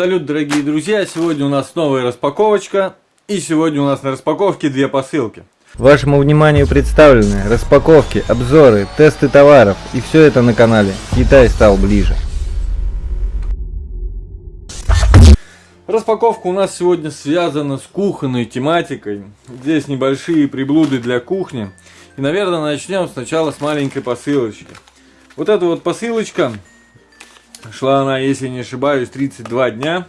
Салют, дорогие друзья! Сегодня у нас новая распаковочка. И сегодня у нас на распаковке две посылки. Вашему вниманию представлены распаковки, обзоры, тесты товаров. И все это на канале Китай стал ближе. Распаковка у нас сегодня связана с кухонной тематикой. Здесь небольшие приблуды для кухни. И, наверное, начнем сначала с маленькой посылочки. Вот эта вот посылочка Шла она, если не ошибаюсь, 32 дня.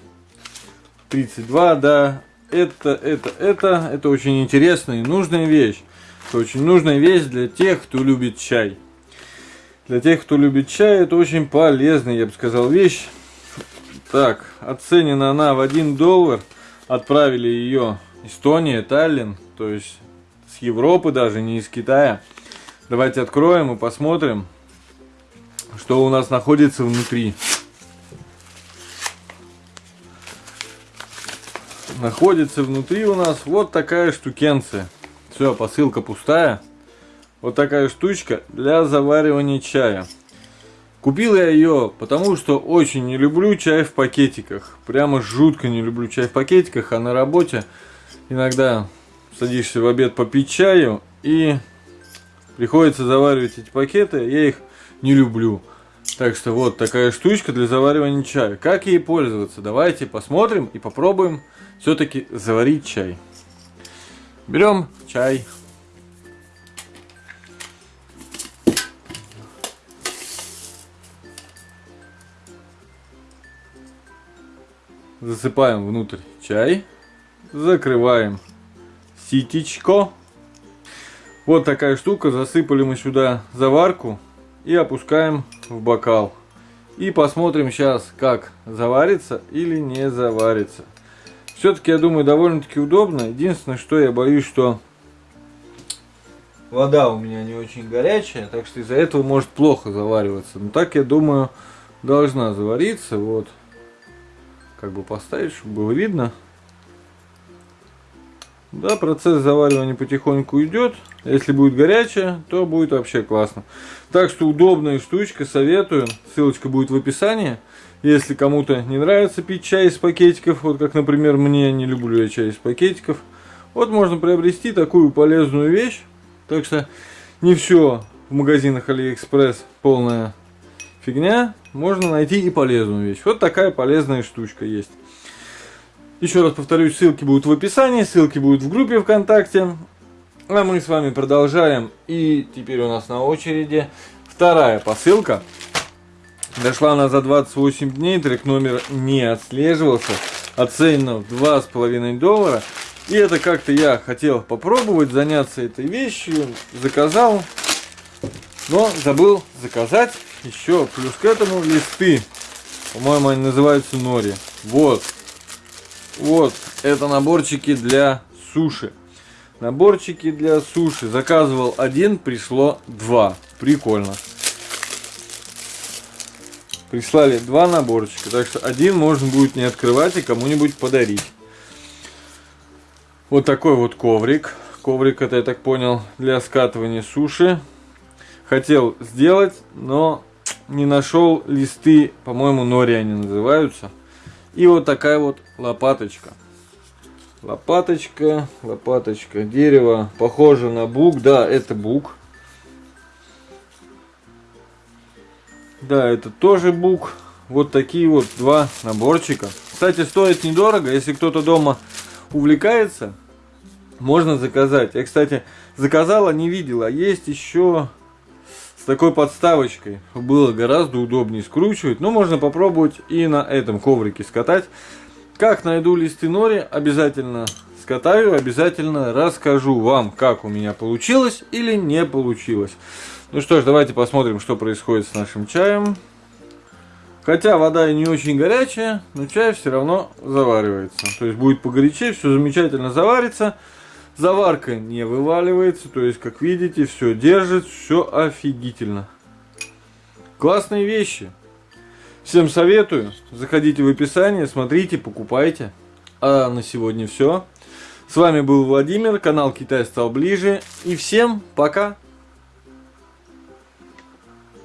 32, да. Это, это, это, это очень интересная и нужная вещь. Это очень нужная вещь для тех, кто любит чай. Для тех, кто любит чай, это очень полезная, я бы сказал, вещь. Так, оценена она в 1 доллар. Отправили ее Эстония, Таллин, то есть с Европы даже, не из Китая. Давайте откроем и посмотрим, что у нас находится внутри. Находится внутри у нас вот такая штукенция. Все, посылка пустая. Вот такая штучка для заваривания чая. Купил я ее, потому что очень не люблю чай в пакетиках. Прямо жутко не люблю чай в пакетиках, а на работе иногда садишься в обед попить чаю и приходится заваривать эти пакеты. Я их не люблю. Так что вот такая штучка для заваривания чая. Как ей пользоваться? Давайте посмотрим и попробуем все-таки заварить чай. Берем чай. Засыпаем внутрь чай. Закрываем ситечко. Вот такая штука. Засыпали мы сюда заварку и опускаем в бокал. И посмотрим сейчас, как заварится или не заварится. Все-таки, я думаю, довольно-таки удобно. Единственное, что я боюсь, что вода у меня не очень горячая, так что из-за этого может плохо завариваться. Но так, я думаю, должна завариться. Вот. Как бы поставить, чтобы было видно. Да, процесс заваривания потихоньку идет. Если будет горячая, то будет вообще классно. Так что удобная штучка, советую. Ссылочка будет в описании. Если кому-то не нравится пить чай из пакетиков, вот как, например, мне, не люблю я чай из пакетиков, вот можно приобрести такую полезную вещь. Так что не все в магазинах Алиэкспресс полная фигня. Можно найти и полезную вещь. Вот такая полезная штучка есть. Еще раз повторюсь, ссылки будут в описании, ссылки будут в группе ВКонтакте. А мы с вами продолжаем. И теперь у нас на очереди вторая посылка. Дошла она за 28 дней, трек номер не отслеживался. Оценено в 2,5 доллара. И это как-то я хотел попробовать заняться этой вещью. Заказал, но забыл заказать еще плюс к этому листы. По-моему, они называются нори. Вот, вот, это наборчики для суши. Наборчики для суши. Заказывал один, пришло два. Прикольно. Прислали два наборчика, так что один можно будет не открывать и кому-нибудь подарить. Вот такой вот коврик. Коврик это, я так понял, для скатывания суши. Хотел сделать, но не нашел листы, по-моему, нори они называются. И вот такая вот лопаточка. Лопаточка, лопаточка, дерево, похоже на бук. Да, это бук. Да, это тоже бук. Вот такие вот два наборчика. Кстати, стоит недорого. Если кто-то дома увлекается, можно заказать. Я, кстати, заказала, не видела. Есть еще с такой подставочкой было гораздо удобнее скручивать. Но можно попробовать и на этом коврике скатать. Как найду листы нори, обязательно скатаю, обязательно расскажу вам, как у меня получилось или не получилось. Ну что ж, давайте посмотрим, что происходит с нашим чаем. Хотя вода и не очень горячая, но чай все равно заваривается. То есть будет погорячее, все замечательно заварится. Заварка не вываливается, то есть, как видите, все держит, все офигительно. Классные вещи. Всем советую. Заходите в описание, смотрите, покупайте. А на сегодня все. С вами был Владимир, канал Китай стал ближе. И всем пока!